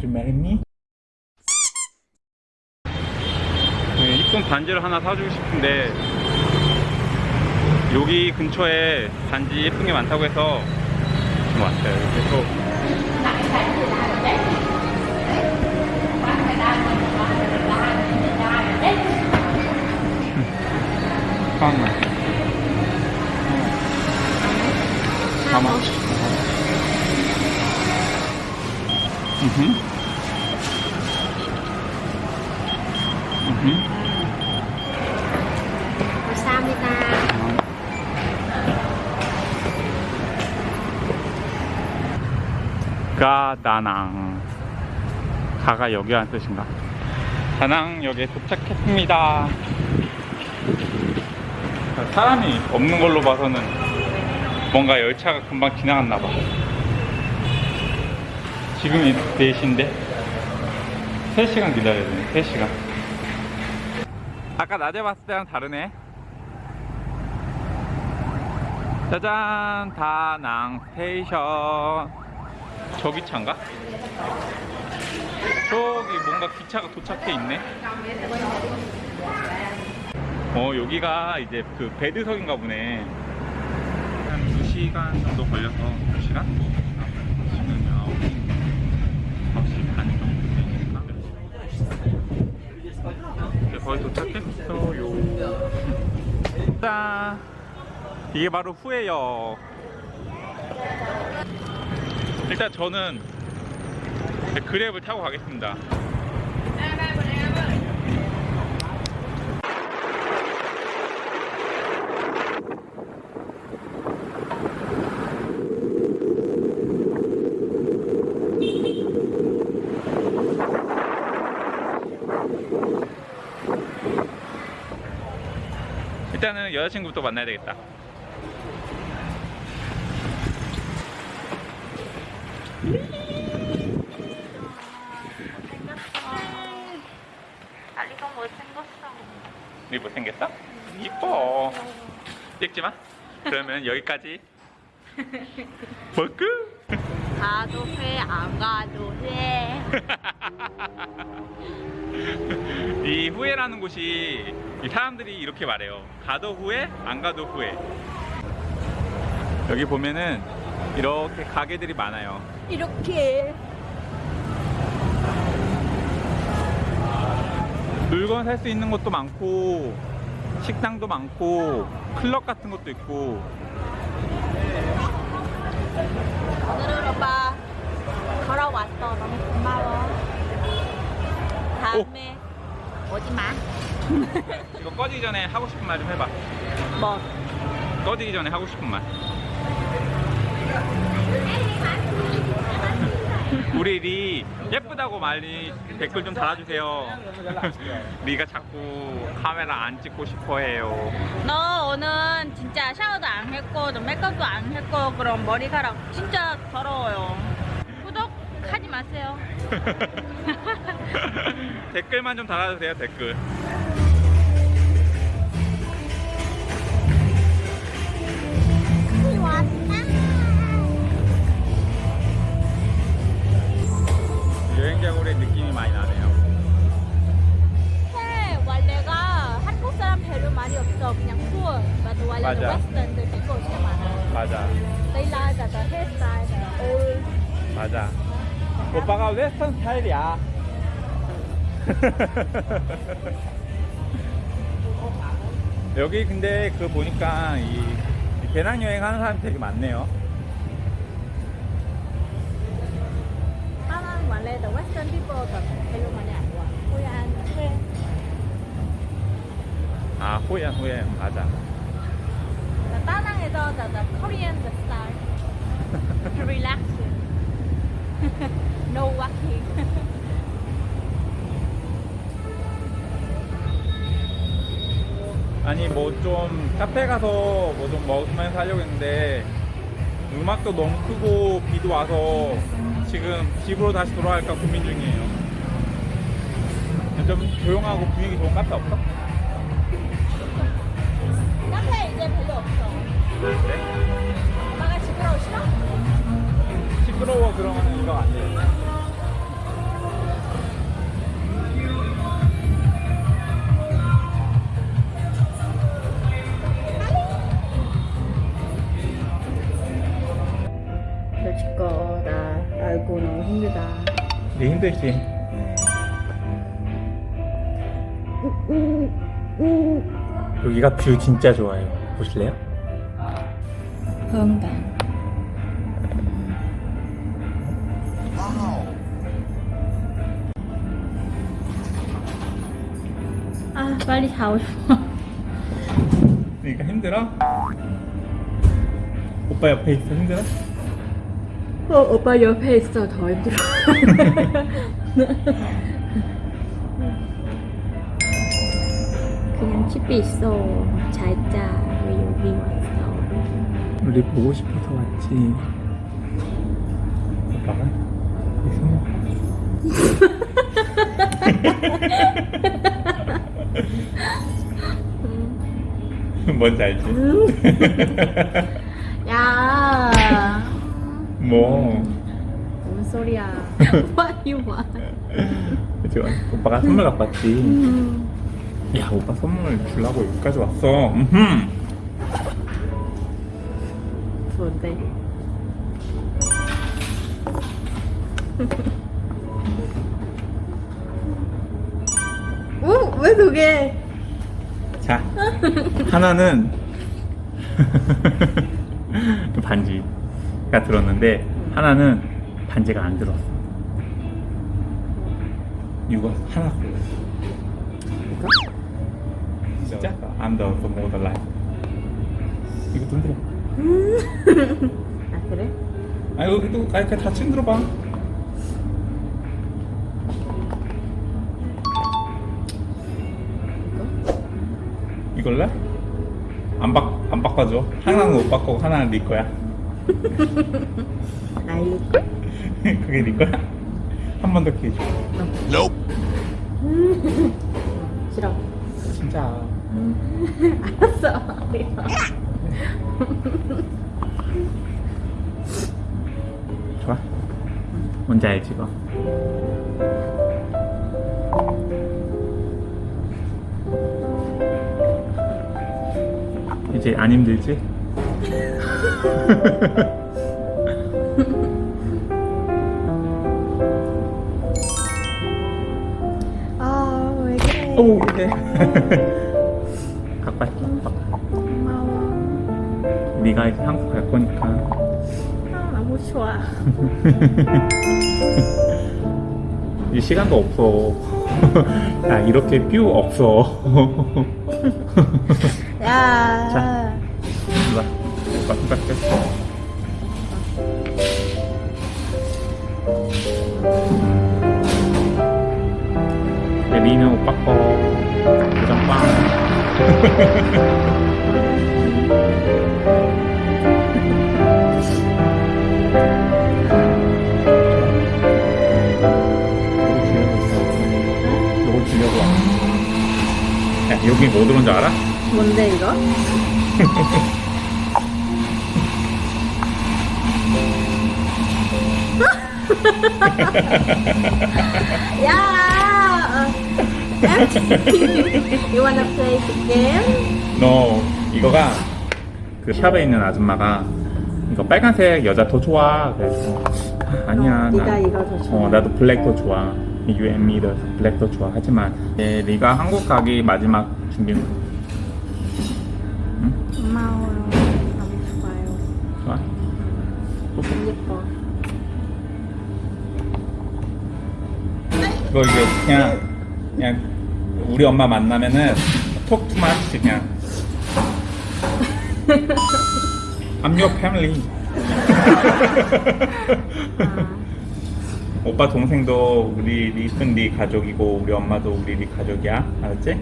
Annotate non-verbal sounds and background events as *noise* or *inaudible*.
to marry me? 네, 이쁜 반지를 하나 사주고 싶은데 여기 근처에 반지 예쁜 게 많다고 해서 좀 왔어요. 잠깐만. 잠깐만. 음. 음. 감사합니다. 가다낭. 가가 여기라는 뜻인가? 다낭역에 도착했습니다. 사람이 없는 걸로 봐서는 뭔가 열차가 금방 지나갔나봐. 지금이 4시인데 3시간 기다려야 되네 3시간. 아까 낮에 봤을 때랑 다르네. 짜잔 다낭 스테이션 저 기 차인가? 저기 뭔가 기차가 도착해 있네. 어 여기가 이제 그 배드석인가 보네. 한 2시간 정도 걸려서 2시간? 지금 9시 9시 반 정도 되니까 이제 거의 도착했어요. *laughs* 짠! 이게 바로 후예요. 일단 저는 그랩을 타고 가겠습니다. 일단은 여자친구부터 만나야 되겠다. 다리가 못생겼어. 이 못생겼어? 이뻐. 찍지 마. 그러면 여기까지. *laughs* 먹고. 가도 돼, 안 가도 돼. *laughs* 이 후회라는 곳이 이 사람들이 이렇게 말해요. 가도 후회, 안 가도 후회. 여기 보면은 이렇게 가게들이 많아요. 이렇게. 물건 살 수 있는 것도 많고 식당도 많고 클럽 같은 것도 있고 오늘은 오빠 걸어왔어. 너무 고마워. 다음에 오지 마. *laughs* 이거 꺼지기 전에 하고 싶은 말 좀 해봐. 뭐? 꺼지기 전에 하고 싶은 말. *laughs* 우리 리 예쁘다고 말리 댓글 좀 달아주세요. *laughs* 리가 자꾸 카메라 안 찍고 싶어해요. 너 오늘 진짜 샤워도 안 했고 너 메이크업도 안 했고 그럼 머리카락 진짜 더러워요. 구독하지 마세요. *laughs* 댓글만 좀 달아주세요 댓글. 맞아. 오빠가 웨스턴 스타일이야. *laughs* 여기 근데 그 보니까 이, 이 배낭 여행 하는 사람이 되게 많네요. 원래 별로 많이 안 와. 호얀 회 아, 호연, 호연, 맞아. 다낭에서 the, Korean the style to relax *laughs* no walking 아니, 뭐 좀 카페 가서 뭐 좀 먹으면서 하려고 했는데 음악도 너무 크고 비도 와서 지금 집으로 다시 돌아갈까 고민 중이에요. 좀 조용하고 분위기 좋은 카페 없어? 카페 이제 별로 없어 그래? 엄마가 시끄러워 싫어? 시끄러워 그러면 들어가면 안 돼요. 너무 힘들다. 네 힘들지. 음. 여기가 view 진짜 좋아요. 보실래요? 건강. 빨리 자고 싶어. 그러니까 힘들어? 오빠 옆에 있어 힘들어? 어, 오빠 옆에 있어 더 힘들어. 그냥 집에 있어. 잘 자. 왜 여기 왔어? 우리 보고 싶어서 왔지. 오빠가 *laughs* *laughs* 뭔지 알지? 야. 뭐뭔 소리야? *laughs* You want? 그치? 오빠가 선물 갖고 왔지. 음. 야 오빠 선물 주려고 여기까지 왔어. 뭔데? *laughs* 두 개? 자 하나는 *laughs* 반지가 들었는데 하나는 반지가 안 들었어. 이거 하나 골랐어. 진짜? I'm the the model life. 이거 돈 들어. *laughs* 아 그래? 아 이거 또 아니 그냥 다 친들어봐. 이걸래? 안 바, 안 바꿔줘. 하나는 못 바꾸고 하나는 네 거야. *laughs* 아이 *laughs* 그게 네 거야? 한 번 더 기회 줘. *laughs* 싫어. 진짜. 알았어. 좋아. 뭔지 알지 이거. 이제 안 힘들지? *laughs* 아 왜 그래? 오 이래. *laughs* 갖고 왔어. 고마워. 네가 이제 한국 갈 거니까. 아 너무 좋아. *laughs* 이 시간도 없어. 야 이렇게 뷰 없어. 야. 자. 이리 와. 오빠 손가락 떼. 네, 리는 오빠 거. 왔어. 야, 여기 뭐 들어온 줄 알아? 뭔데 이거? *laughs* 야. you wanna play the game? 너 이거가 그 샵에 있는 아줌마가 이거 빨간색 여자 더 좋아 그래서 아, 아니야 어, 더 좋아. 어 나도 블랙 더 좋아 You and me 더 블랙 더 좋아 하지만 예, 네가 한국 가기 마지막 준비 응? 예뻐. 이거 이게 그냥 그냥 우리 엄마 만나면은 톡 투마치 그냥 I'm your family 아, 오빠 동생도 우리 리슨 네 가족이고 우리 엄마도 우리 네 가족이야 알았지?